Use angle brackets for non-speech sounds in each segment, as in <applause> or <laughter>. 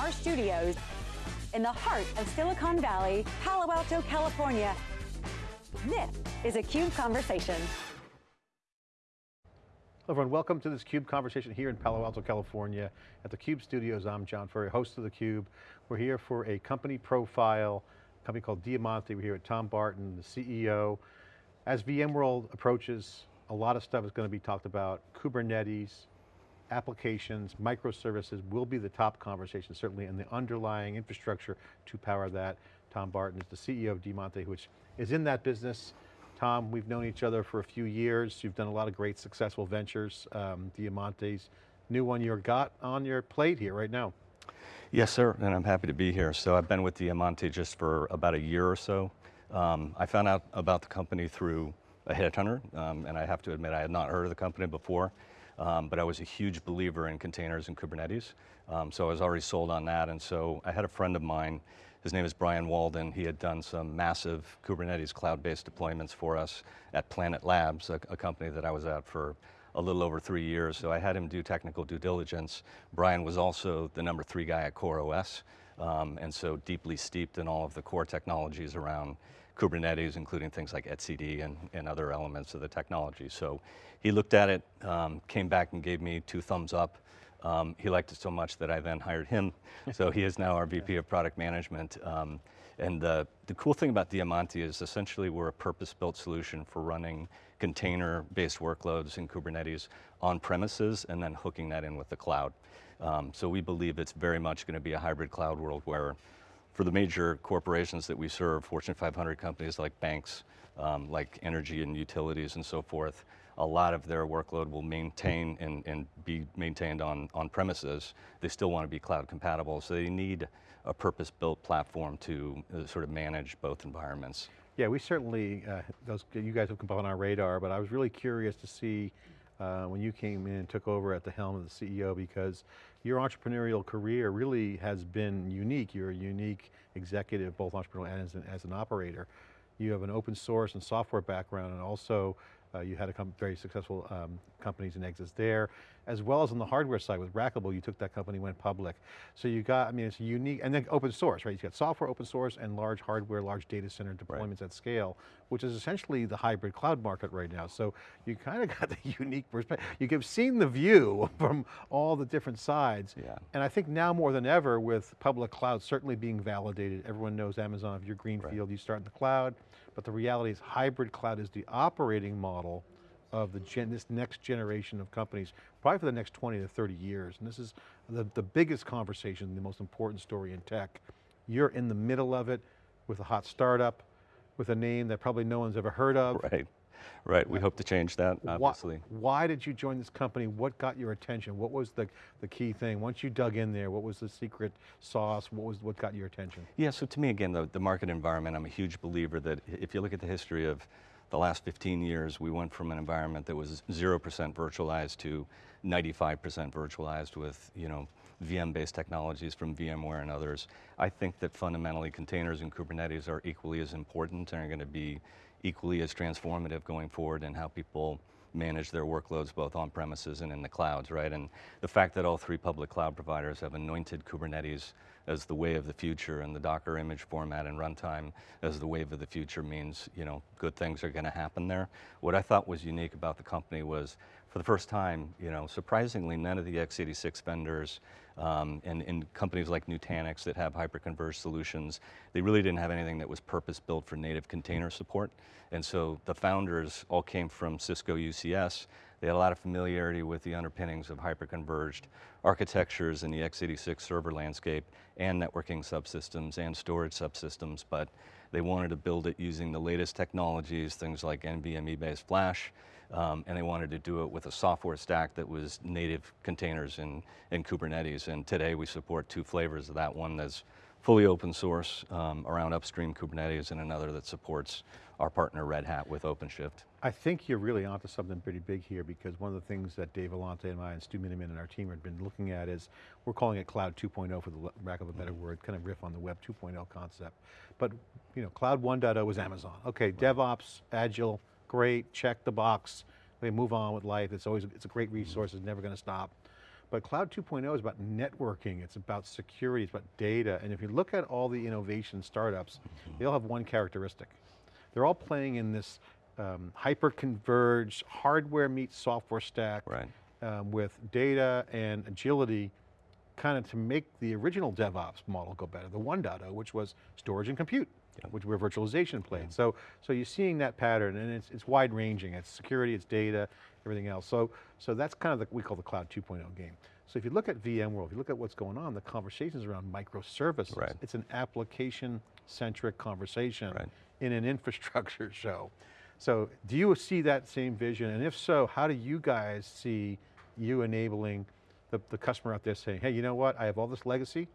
our studios in the heart of Silicon Valley, Palo Alto, California. This is a CUBE Conversation. Hello everyone, welcome to this CUBE conversation here in Palo Alto, California. At the CUBE studios, I'm John Furrier, host of the CUBE. We're here for a company profile, a company called Diamanti. We're here with Tom Barton, the CEO. As VMworld approaches, a lot of stuff is going to be talked about. Kubernetes, applications, microservices will be the top conversation, certainly in the underlying infrastructure to power that. Tom Barton is the CEO of Diamanti, which is in that business. Tom, we've known each other for a few years. You've done a lot of great successful ventures. Um, Diamanti's new one you've got on your plate here right now. Yes, sir, and I'm happy to be here. So I've been with Diamante just for about a year or so. Um, I found out about the company through a headhunter, um, and I have to admit I had not heard of the company before, um, but I was a huge believer in containers and Kubernetes, um, so I was already sold on that, and so I had a friend of mine his name is Brian Waldon. He had done some massive Kubernetes cloud-based deployments for us at Planet Labs, a, a, company that I was at for a little over three years. So I had him do technical due diligence. Brian was also the number three guy at CoreOS, um, and so deeply steeped in all of the core technologies around Kubernetes, including things like etcd and, and other elements of the technology. So he looked at it, um, came back and gave me two thumbs up. Um, he liked it so much that I then hired him. <laughs> so he is now our VP of product management. Um, and the, the cool thing about Diamanti is essentially we're a purpose-built solution for running container-based workloads in Kubernetes on premises and then hooking that in with the cloud. Um, so we believe it's very much going to be a hybrid cloud world where for the major corporations that we serve, Fortune 500 companies like banks, um, like energy and utilities and so forth, a lot of their workload will maintain and, and be maintained on, on premises. They still want to be cloud compatible, so they need a purpose-built platform to uh, sort of manage both environments. Yeah, we certainly, uh, those, you guys have come on our radar, but I was really curious to see uh, when you came in and took over at the helm of the CEO because your entrepreneurial career really has been unique. You're a unique executive, both entrepreneurial and as an, as an operator. You have an open source and software background and also uh, you had a very successful um, companies and exits there, as well as on the hardware side with Rackable, you took that company, went public. So you got, I mean, it's unique, and then open source, right? You've got software open source and large hardware, large data center deployments right. at scale, which is essentially the hybrid cloud market right now. So you kind of <laughs> got the unique perspective. You've seen the view <laughs> from all the different sides. Yeah. And I think now more than ever with public cloud certainly being validated, everyone knows Amazon, if you're greenfield, right. you start in the cloud, but the reality is hybrid cloud is the operating model of the gen, this next generation of companies, probably for the next 20 to 30 years. And this is the, the biggest conversation, the most important story in tech. You're in the middle of it with a hot startup, with a name that probably no one's ever heard of. Right. Right, we hope to change that, obviously. Why, why, did you join this company? What got your attention? What was the, the key thing? Once you dug in there, what was the secret sauce? What was what got your attention? Yeah, so to me, again, the, the market environment, I'm a huge believer that if you look at the history of the last 15 years, we went from an environment that was 0% virtualized to 95% virtualized with, you know, VM-based technologies from VMware and others. I think that fundamentally containers and Kubernetes are equally as important and are going to be equally as transformative going forward in how people manage their workloads both on premises and in the clouds, right? And the fact that all three public cloud providers have anointed Kubernetes as the way of the future and the Docker image format and runtime as the wave of the future means, you know, good things are going to happen there. What I thought was unique about the company was for the first time, you know, surprisingly, none of the x86 vendors um, and, and, companies like Nutanix that have hyperconverged solutions, they really didn't have anything that was purpose-built for native container support. And so the founders all came from Cisco UCS. They had a lot of familiarity with the underpinnings of hyperconverged architectures in the x86 server landscape and networking subsystems and storage subsystems, but they wanted to build it using the latest technologies, things like NVMe-based flash, um, and they wanted to do it with a software stack that was native containers in, in Kubernetes. And today we support two flavors of that, one that's fully open source um, around upstream Kubernetes and another that supports our partner Red Hat with OpenShift. I think you're really onto something pretty big here because one of the things that Dave Vellante and I and Stu Miniman and our team have been looking at is, we're calling it Cloud 2.0 for the lack of a better word, kind of riff on the Web 2.0 concept. But you know, Cloud 1.0 was Amazon. Okay, right. DevOps, Agile, great, check the box. We move on with life. It's always, it's a great resource, it's never going to stop. but Cloud 2.0 is about networking, it's about security, it's about data, and if you look at all the innovation startups, they all have one characteristic. They're all playing in this um, hyper-converged hardware meets software stack Right. um, with data and agility kind of to make the original DevOps model go better, the 1.0, which was storage and compute, which where virtualization played. So, so you're seeing that pattern and it's, it's wide ranging. It's security, it's data, everything else. So, so that's kind of the, we call the cloud 2.0 game. So if you look at VMworld, if you look at what's going on, the conversations around microservices. Right. It's an application-centric conversation Right. in an <laughs> infrastructure show. So do you see that same vision? And if so, how do you guys see you enabling the, the customer out there saying, hey, you know what? I have all this legacy.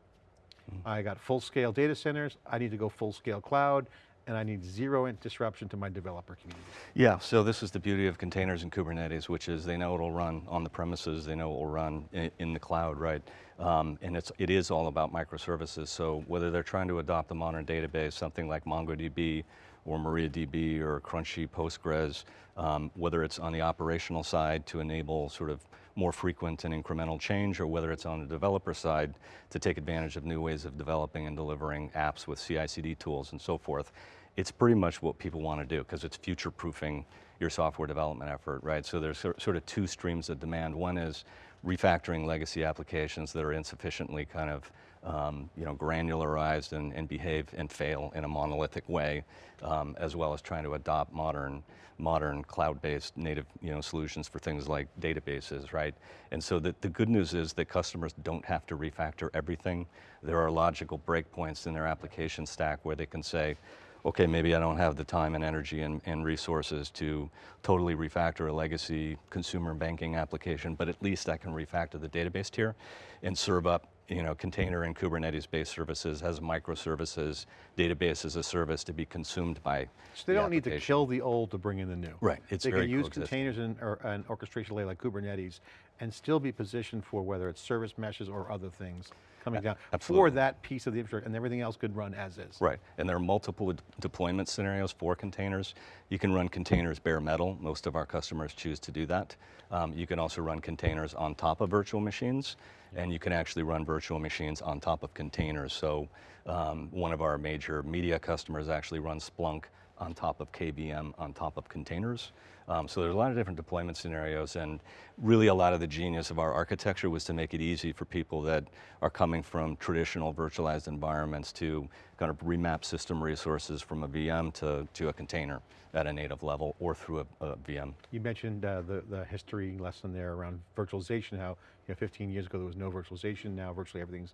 I got full scale data centers. I need to go full scale cloud and I need zero disruption to my developer community. Yeah, so this is the beauty of containers and Kubernetes, which is they know it'll run on the premises, they know it will run in, in the cloud, right? Um, and it's, it is all about microservices. So whether they're trying to adopt a modern database, something like MongoDB or MariaDB or Crunchy Postgres, um, whether it's on the operational side to enable sort of more frequent and incremental change, or whether it's on the developer side to take advantage of new ways of developing and delivering apps with CI/CD tools and so forth. It's pretty much what people want to do because it's future-proofing your software development effort, right? So there's sort of two streams of demand. One is refactoring legacy applications that are insufficiently kind of um, you know, granularized and, and behave and fail in a monolithic way, um, as well as trying to adopt modern, modern cloud-based native you know, solutions for things like databases, right? And so the, the good news is that customers don't have to refactor everything. There are logical breakpoints in their application stack where they can say, okay, maybe I don't have the time and energy and, and resources to totally refactor a legacy consumer banking application, but at least I can refactor the database tier and serve up you know, container and Kubernetes-based services as microservices, database as a service to be consumed by So they the don't need to kill the old to bring in the new. Right, it's They very can use containers and, or an orchestration layer like Kubernetes and still be positioned for whether it's service meshes or other things coming down for that piece of the infrastructure and everything else could run as is. Right, and there are multiple d- deployment scenarios for containers. You can run containers bare metal. Most of our customers choose to do that. Um, you can also run containers on top of virtual machines, and you can actually run virtual machines on top of containers. So um, one of our major media customers actually runs Splunk on top of KVM on top of containers. Um, so there's a lot of different deployment scenarios and really a lot of the genius of our architecture was to make it easy for people that are coming from traditional virtualized environments to kind of remap system resources from a VM to, to a container at a native level or through a, a VM. You mentioned uh, the, the history lesson there around virtualization, how you know, 15 years ago there was no virtualization, now virtually everything's,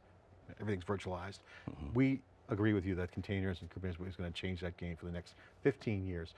everything's virtualized. Mm-hmm. We agree with you that containers and Kubernetes is going to change that game for the next 15 years.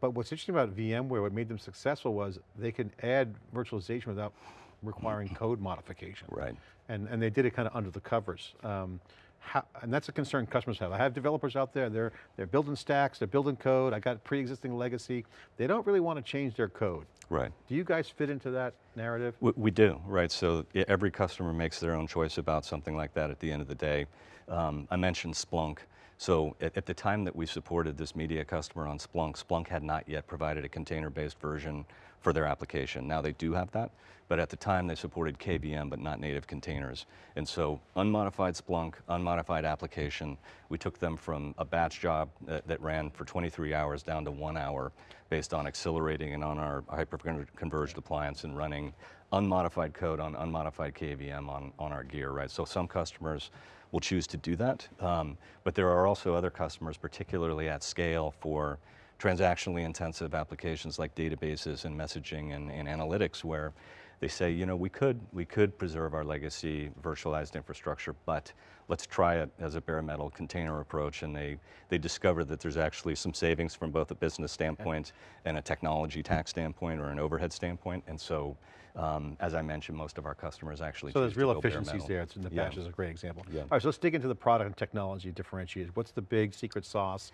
But what's interesting about VMware, what made them successful was they could add virtualization without requiring code modification. Right. And, and they did it kind of under the covers. Um, how, and that's a concern customers have. I have developers out there, they're, they're building stacks, they're building code, I got pre-existing legacy. They don't really want to change their code. Right. Do you guys fit into that narrative? We, we do, right? So every customer makes their own choice about something like that at the end of the day. Um, I mentioned Splunk. So at, at the time that we supported this media customer on Splunk, Splunk had not yet provided a container-based version for their application. Now they do have that, but at the time they supported KVM but not native containers. And so unmodified Splunk, unmodified application, we took them from a batch job that, that ran for 23 hours down to one hour based on accelerating and on our hyper-converged appliance and running unmodified code on unmodified KVM on, on our gear, right? So some customers will choose to do that, um, but there are also other customers, particularly at scale for transactionally intensive applications like databases and messaging and, and analytics where they say, you know, we could, we could preserve our legacy virtualized infrastructure, but let's try it as a bare metal container approach. And they, they discover that there's actually some savings from both a business standpoint and a technology tax standpoint or an overhead standpoint. And so, um, as I mentioned, most of our customers actually So there's real efficiencies there. It's in the Yeah. batch is a great example. Yeah. All right, so let's dig into the product and technology differentiators. What's the big secret sauce?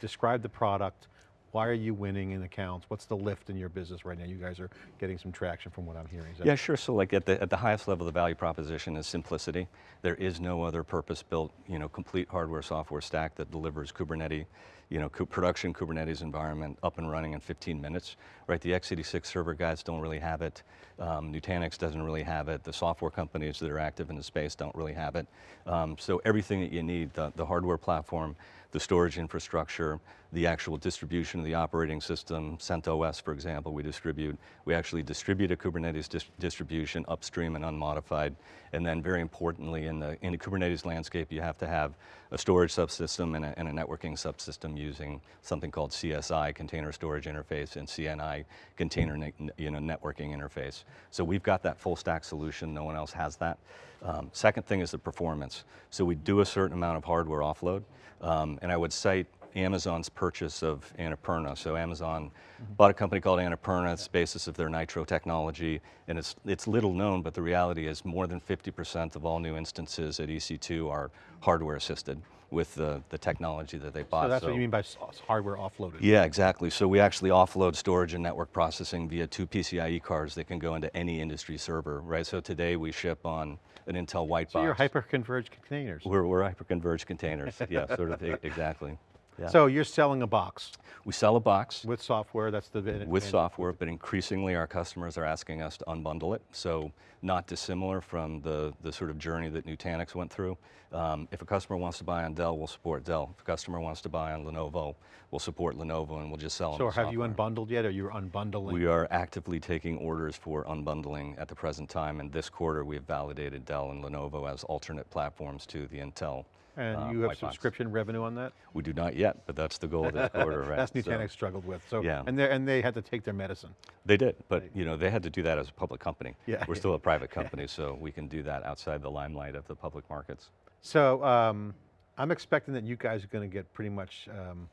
Describe the product. Why are you winning in accounts? What's the lift in your business right now? You guys are getting some traction from what I'm hearing. Yeah, sure. So like at the, at the highest level, the value proposition is simplicity. There is no other purpose-built, you know, complete hardware software stack that delivers Kubernetes, you know, production Kubernetes environment up and running in 15 minutes, right? The x86 server guys don't really have it. Um, Nutanix doesn't really have it. The software companies that are active in the space don't really have it. Um, so everything that you need, the, the hardware platform, the storage infrastructure, the actual distribution of the operating system, CentOS, for example, we distribute. We actually distribute a Kubernetes dis distribution upstream and unmodified. And then very importantly, in the, in the Kubernetes landscape, you have to have a storage subsystem and a, and a networking subsystem using something called CSI, Container Storage Interface, and CNI, Container ne you know, Networking Interface. So we've got that full stack solution, no one else has that. Um, second thing is the performance. So we do a certain amount of hardware offload, um, and I would cite Amazon's purchase of Annapurna. So Amazon mm-hmm. bought a company called Annapurna, it's the basis of their Nitro technology, and it's, it's little known, but the reality is more than 50% of all new instances at EC2 are hardware assisted with the, the technology that they bought. So that's what you mean by hardware offloaded? Yeah, exactly. So we actually offload storage and network processing via two PCIe cards that can go into any industry server, right? So today we ship on an Intel white So box. you're hyper-converged containers. We're, we're hyper-converged containers, yeah, sort of, exactly. Yeah. So you're selling a box we sell a box with software, that's the... with software, but increasingly our customers are asking us to unbundle it. So not dissimilar from the, the sort of journey that Nutanix went through. Um, if a customer wants to buy on Dell, we'll support Dell. If a customer wants to buy on Lenovo, we'll support Lenovo and we'll just sell them So have you unbundled yet, or you're unbundling? We are actively taking orders for unbundling at the present time, and this quarter we have validated Dell and Lenovo as alternate platforms to the Intel. And uh, you have white box. subscription revenue on that? We do not yet, but that's the goal of this quarter, <laughs> right? That's So- Nutanix struggled with, so, Yeah. and they and they had to take their medicine. They did, but you know they had to do that as a public company. Yeah. We're still a private company, so we can do that outside the limelight of the public markets. So um, I'm expecting that you guys are going to get pretty much, um,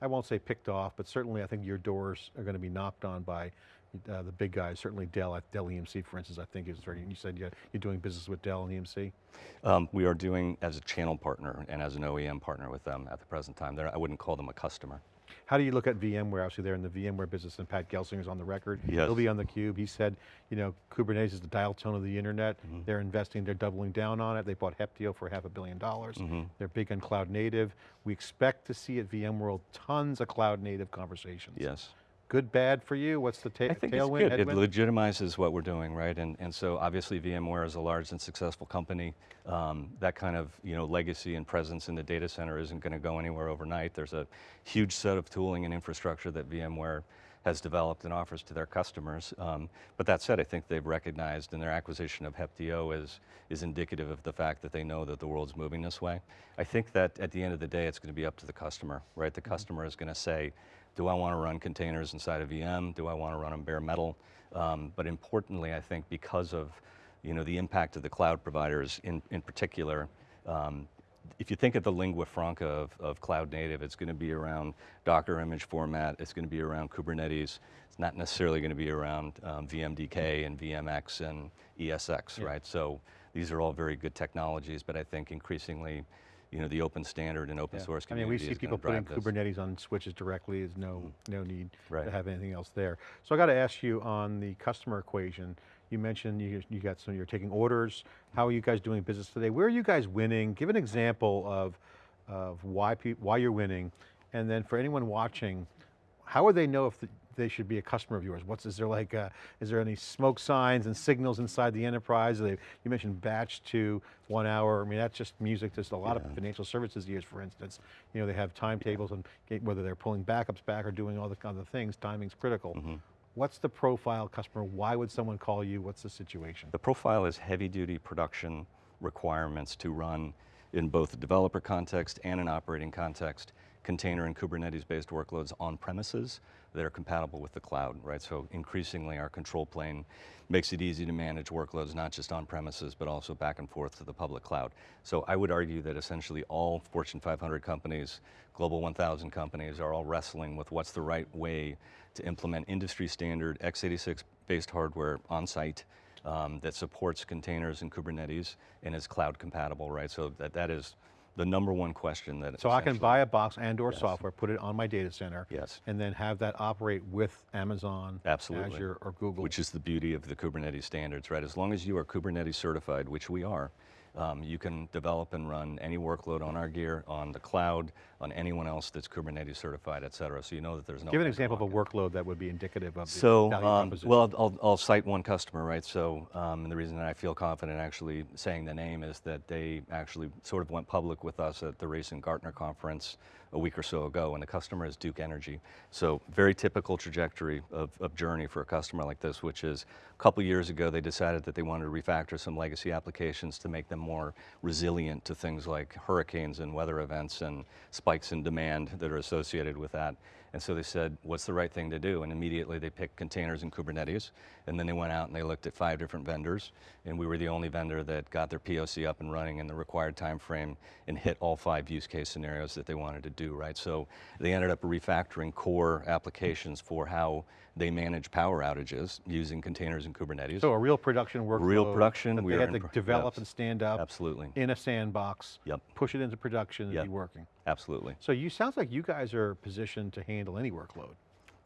I won't say picked off, but certainly I think your doors are going to be knocked on by uh, the big guys, certainly Dell, Dell EMC for instance, I think is, very- you said you're you're doing business with Dell and EMC? Um, we are doing as a channel partner and as an OEM partner with them at the present time. They're, I wouldn't call them a customer. How do you look at VMware? Obviously they're in the VMware business and Pat Gelsinger's on the record. Yes. He'll be on the cube. He said, you know, Kubernetes is the dial tone of the internet. Mm-hmm. They're investing, they're doubling down on it. They bought Heptio for half a billion dollars. Mm-hmm. They're big on cloud native. We expect to see at VMworld tons of cloud native conversations. Yes. Good, bad for you? What's the ta I think tailwind, it's good. It legitimizes what we're doing, right? And, and so obviously VMware is a large and successful company. Um, that kind of you know legacy and presence in the data center isn't going to go anywhere overnight. There's a huge set of tooling and infrastructure that VMware has developed and offers to their customers. Um, but that said, I think they've recognized in their acquisition of Heptio is, is indicative of the fact that they know that the world's moving this way. I think that at the end of the day, it's going to be up to the customer, right? The customer is going to say, do I want to run containers inside a VM? Do I want to run them bare metal? Um, but importantly, I think because of you know, the impact of the cloud providers in, in particular, um, if you think of the lingua franca of, of cloud native, it's going to be around Docker image format, it's going to be around Kubernetes, it's not necessarily going to be around um, VMDK and VMX and ESX, right? So these are all very good technologies, but I think increasingly, you know, the open standard and open Yeah. source I mean, we see people putting this. Kubernetes on switches directly. There's no, mm. no need Right. to have anything else there. So I got to ask you on the customer equation, you mentioned you, you got some, you're taking orders. How are you guys doing business today? Where are you guys winning? Give an example of, of why, why you're winning. And then for anyone watching, how would they know if the, they should be a customer of yours? What's, is there like, uh is there any smoke signs and signals inside the enterprise? They, you mentioned batch to one hour. I mean, that's just music. There's a lot of financial services years, for instance. You know, they have timetables and get- whether they're pulling backups back or doing all the other things, timing's critical. Mm-hmm. What's the profile customer? Why would someone call you? What's the situation? The profile is heavy duty production requirements to run in both a developer context and an operating context, container and Kubernetes based workloads on premises that are compatible with the cloud, right? So increasingly our control plane makes it easy to manage workloads, not just on premises, but also back and forth to the public cloud. So I would argue that essentially all Fortune 500 companies, Global 1000 companies are all wrestling with what's the right way to implement industry standard x86 based hardware on site um, that supports containers and Kubernetes and is cloud compatible, right? So that, that is the number one question that So I can buy a box and or software, put it on my data center. Yes. And then have that operate with Amazon, Absolutely. Azure, or Google. Which is the beauty of the Kubernetes standards, right? As long as you are Kubernetes certified, which we are, Um, you can develop and run any workload on our gear, on the cloud, on anyone else that's Kubernetes certified, et cetera. So you know that there's no Give an example of a workload that would be indicative of the So, value um, well, I'll, I'll cite one customer, right? So, um, and the reason that I feel confident actually saying the name is that they actually sort of went public with us at the recent Gartner conference a week or so ago, and the customer is Duke Energy. So, very typical trajectory of, of journey for a customer like this, which is a couple years ago they decided that they wanted to refactor some legacy applications to make them more resilient to things like hurricanes and weather events and spikes in demand that are associated with that. And so they said, what's the right thing to do? And immediately they picked containers and Kubernetes. And then they went out and they looked at five different vendors. And we were the only vendor that got their POC up and running in the required time frame and hit all five use case scenarios that they wanted to do, right? So they ended up refactoring core applications for how they manage power outages using containers and Kubernetes. So a real production workload. Real production, that we had to develop yes. and stand up. Absolutely. In a sandbox. Yep. Push it into production and Yep. be working. Absolutely. So you, sounds like you guys are positioned to handle any workload.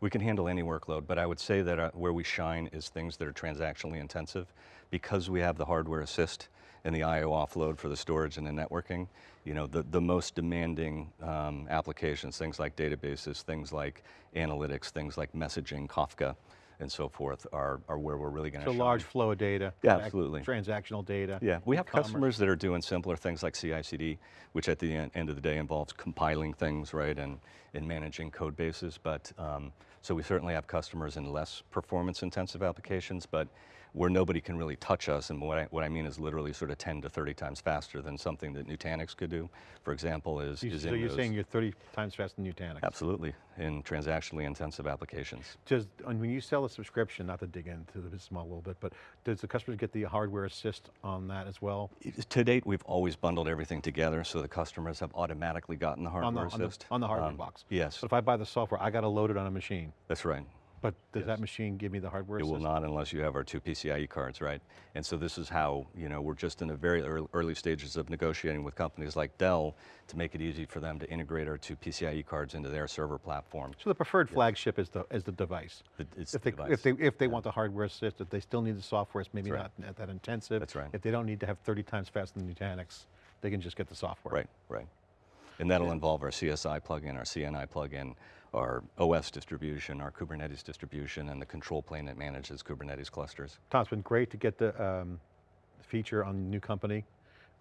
We can handle any workload, but I would say that uh, where we shine is things that are transactionally intensive. Because we have the hardware assist and the IO offload for the storage and the networking, you know, the, the most demanding um, applications, things like databases, things like analytics, things like messaging, Kafka, and so forth, are, are where we're really going to So large flow of data. Yeah, absolutely. Transactional data. Yeah, we have e-commerce. customers that are doing simpler things like CI/CD, which at the en- end of the day involves compiling things, right, and, and managing code bases. But um, so we certainly have customers in less performance-intensive applications, but where nobody can really touch us, and what I, what I mean is literally sort of 10 to 30 times faster than something that Nutanix could do, for example, is, You- is So you're those- saying you're 30 times faster than Nutanix. absolutely in transactionally intensive applications. Does, and when you sell a subscription, not to dig into the business model a little bit, but does the customer get the hardware assist on that as well? To date, we've always bundled everything together, so the customers have automatically gotten the On hardware the, on the, assist. on the hardware Um, box? Yes, But if I buy the software, I got to load it on a machine. that's right. But does Yes. that machine give me the hardware It will not unless you have our two PCIe cards, right? And so this is how, you know, we're just in the very early, early stages of negotiating with companies like Dell to make it easy for them to integrate our two PCIe cards into their server platform. So the preferred flagship is the, is the device. The- It's If the they, device. if they, if they want the hardware assist, if they still need the software, it's maybe That's not that intensive. That's right. If they don't need to have 30 times faster than Nutanix, they can just get the software. Right, right. And that'll involve our CSI plugin, our CNI plugin, our OS distribution, our Kubernetes distribution, and the control plane that manages Kubernetes clusters. Tom, it's been great to get the um, feature on the new company.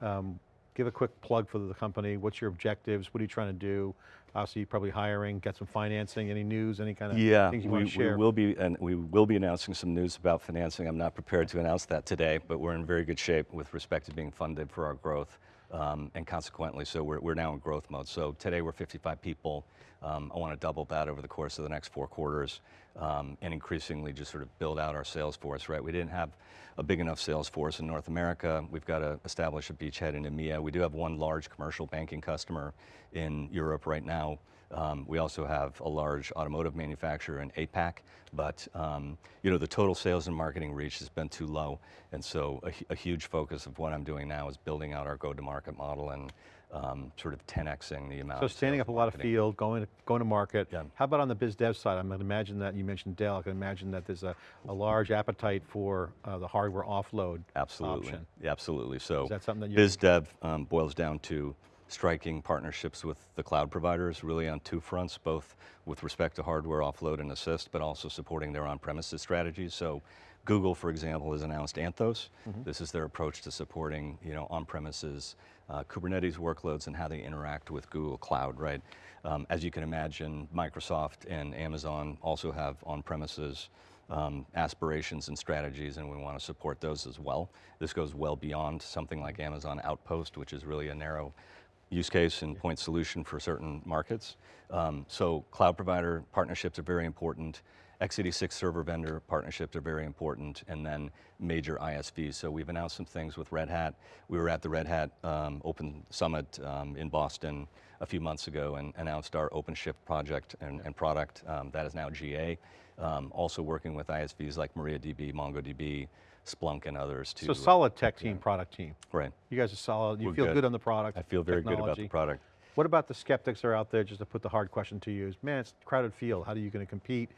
Um, give a quick plug for the company. What's your objectives? What are you trying to do? Obviously, probably hiring, get some financing, any news, any kind of Yeah, things you we, want to we share? will be, and we will be announcing some news about financing. I'm not prepared to announce that today, but we're in very good shape with respect to being funded for our growth, um, and consequently, so we're, we're now in growth mode. So today we're 55 people. Um, I want to double that over the course of the next four quarters, um, and increasingly just sort of build out our sales force. Right, we didn't have a big enough sales force in North America. We've got to establish a beachhead in EMEA. We do have one large commercial banking customer in Europe right now. Um, we also have a large automotive manufacturer in APAC, but um, you know the total sales and marketing reach has been too low, and so a, a huge focus of what I'm doing now is building out our go-to-market model and um, sort of 10xing the amount. So standing up a lot of field, going to, going to market. Yeah. How about on the biz dev side? I'm going to imagine that you mentioned Dell. I can imagine that there's a, a large appetite for uh, the hardware offload Absolutely, option. Absolutely. So Is that something that you- biz dev um, boils down to striking partnerships with the cloud providers, really on two fronts, both with respect to hardware offload and assist, but also supporting their on-premises strategies. So Google, for example, has announced Anthos. Mm-hmm. This is their approach to supporting, you know, on-premises uh, Kubernetes workloads and how they interact with Google Cloud, right? Um, as you can imagine, Microsoft and Amazon also have on-premises um, aspirations and strategies, and we want to support those as well. This goes well beyond something like Amazon Outpost, which is really a narrow use case and point solution for certain markets. Um, so cloud provider partnerships are very important. x86 server vendor partnerships are very important, and then major ISVs. So we've announced some things with Red Hat. We were at the Red Hat um, Open Summit um, in Boston a few months ago and announced our OpenShift project and, and product um, that is now GA. Um, also working with ISVs like MariaDB, MongoDB, Splunk, and others to So solid tech team, product team. right. You guys are solid. You We're feel good. good. on the product. I feel very good about the product. What about the skeptics that are out there, just to put the hard question to you, is, man, it's a crowded field. How are you going to compete?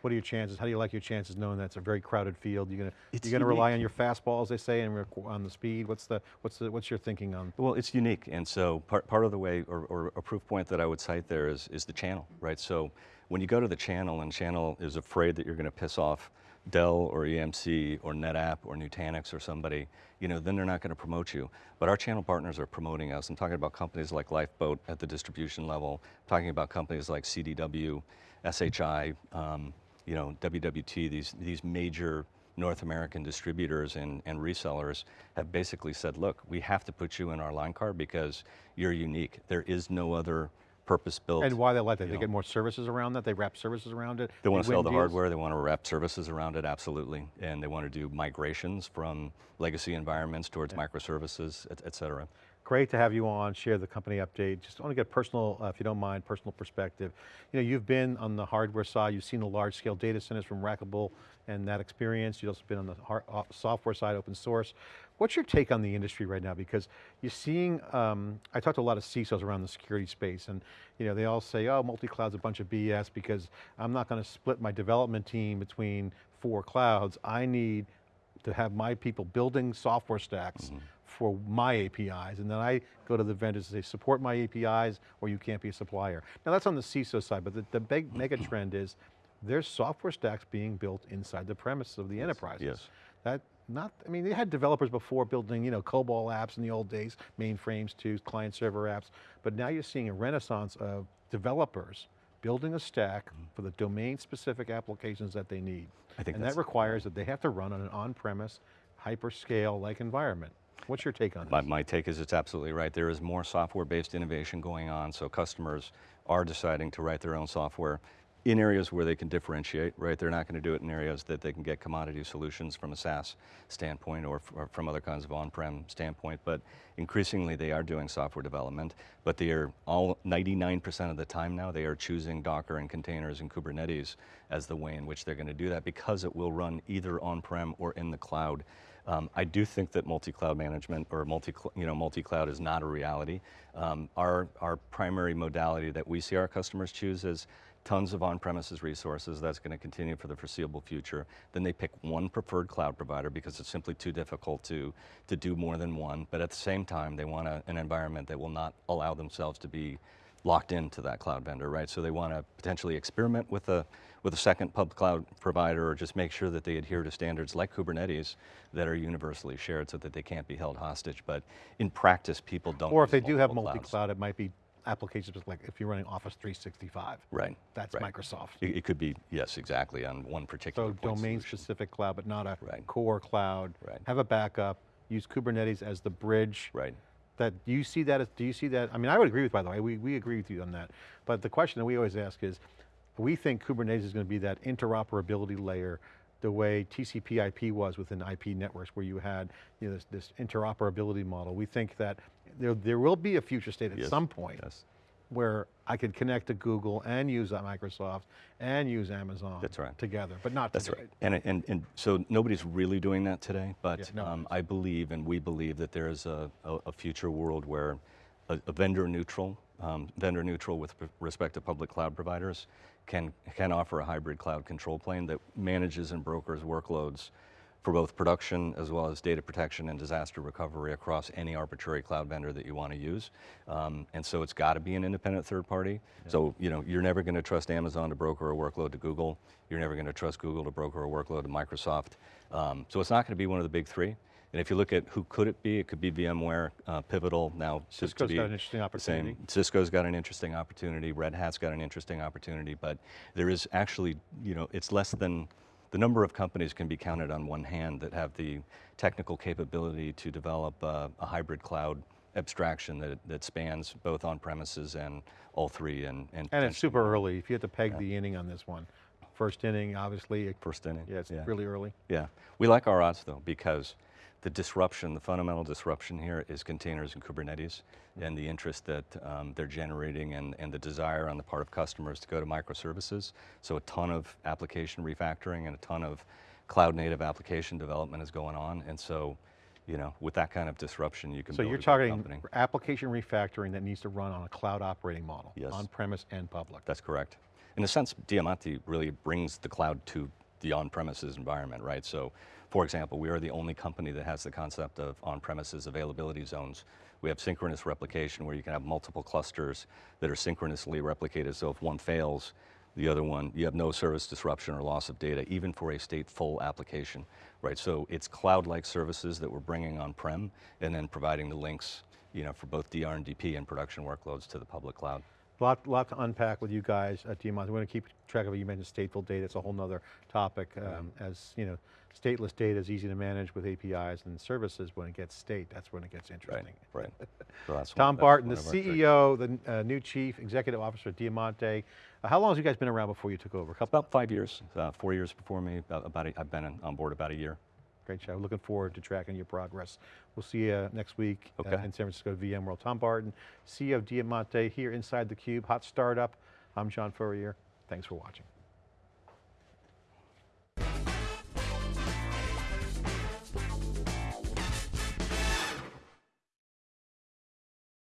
What are your chances? How do you like your chances knowing that's a very crowded field? You're going to, you're going to rely on your fastball, as they say, and on the speed? What's the, what's the, what's your thinking on? Well, it's unique, and so part, part of the way, or, or a proof point that I would cite there is, is the channel, right? So when you go to the channel and channel is afraid that you're going to piss off Dell or EMC or NetApp or Nutanix or somebody, you know, then they're not going to promote you. But our channel partners are promoting us. I'm talking about companies like Lifeboat at the distribution level, talking about companies like CDW, SHI, um, you know, WWT, these, these major North American distributors and, and resellers have basically said, look, we have to put you in our line card because you're unique. There is no other purpose-built. And why they like that? They know. get more services around that? They wrap services around it? They want to sell the deals? hardware, they want to wrap services around it, absolutely. And they want to do migrations from legacy environments towards microservices, et, et cetera. Great to have you on, share the company update. Just want to get personal, uh, if you don't mind, personal perspective. You know, you've been on the hardware side, you've seen the large scale data centers from Rackable and that experience. You've also been on the hard, uh, software side, open source. What's your take on the industry right now? Because you're seeing, um, I talked to a lot of CISOs around the security space and you know, they all say, oh, multi-cloud's a bunch of BS because I'm not going to split my development team between four clouds. I need to have my people building software stacks for my APIs, and then I go to the vendors and say, support my APIs, or you can't be a supplier. Now that's on the CISO side, but the, the big mm-hmm. mega trend is there's software stacks being built inside the premises of the enterprises. yes. That not, I mean, they had developers before building, you know, COBOL apps in the old days, mainframes to client server apps, but now you're seeing a renaissance of developers building a stack mm-hmm. for the domain specific applications that they need. I think and that requires that they have to run on an on-premise, hyperscale like environment. What's your take on My, this? my take is it's absolutely right. There is more software-based innovation going on, so customers are deciding to write their own software in areas where they can differentiate, right? They're not going to do it in areas that they can get commodity solutions from a SaaS standpoint or, or from other kinds of on-prem standpoint, but increasingly they are doing software development, but they are all, 99% of the time now, they are choosing Docker and containers and Kubernetes as the way in which they're going to do that because it will run either on-prem or in the cloud. Um, I do think that multi-cloud management or multi, you know, multi-cloud is not a reality. Um, our, our primary modality that we see our customers choose is tons of on-premises resources. That's going to continue for the foreseeable future. Then they pick one preferred cloud provider because it's simply too difficult to, to do more than one. But at the same time, they want a, an environment that will not allow themselves to be locked into that cloud vendor, right? So they want to potentially experiment with a, with a second public cloud provider or just make sure that they adhere to standards like Kubernetes that are universally shared so that they can't be held hostage. But in practice, people don't Or if they do have multi-cloud, it might be applications like if you're running Office 365. Right. That's right. Microsoft. It, it could be, yes, exactly, on one particular So domain solution. specific cloud, but not a Right. core cloud. Right. Have a backup, use Kubernetes as the bridge. Right. That, do you see that as, do you see that, I mean, I would agree with, by the way, we, we agree with you on that. But the question that we always ask is, we think Kubernetes is going to be that interoperability layer the way TCP IP was within IP networks where you had you know, this, this interoperability model. We think that there, there will be a future state at Yes, some point Yes, where I could connect to Google and use Microsoft and use Amazon That's right. together, but not that's today. right. And, and, and so nobody's really doing that today, but Yeah, no um. I believe and we believe that there is a, a, a future world where a, a vendor neutral, um, vendor neutral with respect to public cloud providers can, can offer a hybrid cloud control plane that manages and brokers workloads for both production as well as data protection and disaster recovery across any arbitrary cloud vendor that you want to use. Um, and so it's got to be an independent third party. So, you know, you're never going to trust Amazon to broker a workload to Google. You're never going to trust Google to broker a workload to Microsoft. Um, so it's not going to be one of the big three. And if you look at who could it be, it could be VMware, uh, Pivotal, now be got an interesting same. opportunity. Cisco's got an interesting opportunity. Red Hat's got an interesting opportunity, but there is actually, you know, it's less than the number of companies can be counted on one hand that have the technical capability to develop uh, a hybrid cloud abstraction that, that spans both on premises and all three. And, and, And it's super early. If you had to peg the inning on this one, first inning, obviously, first inning. yeah, it's really early. Yeah, we like our odds though because the disruption, the fundamental disruption here is containers and Kubernetes and the interest that um, they're generating and, and the desire on the part of customers to go to microservices. So a ton of application refactoring and a ton of cloud native application development is going on. And so, you know, with that kind of disruption, you can So you're targeting company. application refactoring that needs to run on a cloud operating model, Yes. on-premise and public. That's correct. In a sense, Diamanti really brings the cloud to the on-premises environment, right? So, for example, we are the only company that has the concept of on-premises availability zones. We have synchronous replication where you can have multiple clusters that are synchronously replicated. So if one fails, the other one, you have no service disruption or loss of data, even for a stateful application, right? So it's cloud-like services that we're bringing on-prem and then providing the links, you know, for both DR and DP and production workloads to the public cloud. Lot, lot to unpack with you guys at Diamanti. We're going to keep track of it. You mentioned stateful data. It's a whole nother topic. Um, as you know, stateless data is easy to manage with APIs and services. When it gets state, that's when it gets interesting. Right, <laughs> right. So Tom one- Barton, the. CEO, the uh, new Chief Executive Officer at Diamanti. Uh, how long has you guys been around before you took over? A couple, About five years, uh, four years before me, about, about a, I've been on board about a year. Great job. Looking forward to tracking your progress. We'll see you next week uh, Okay. in San Francisco at VMworld. Tom Barton, CEO of Diamanti here inside theCUBE, hot startup. I'm John Furrier. Thanks for watching.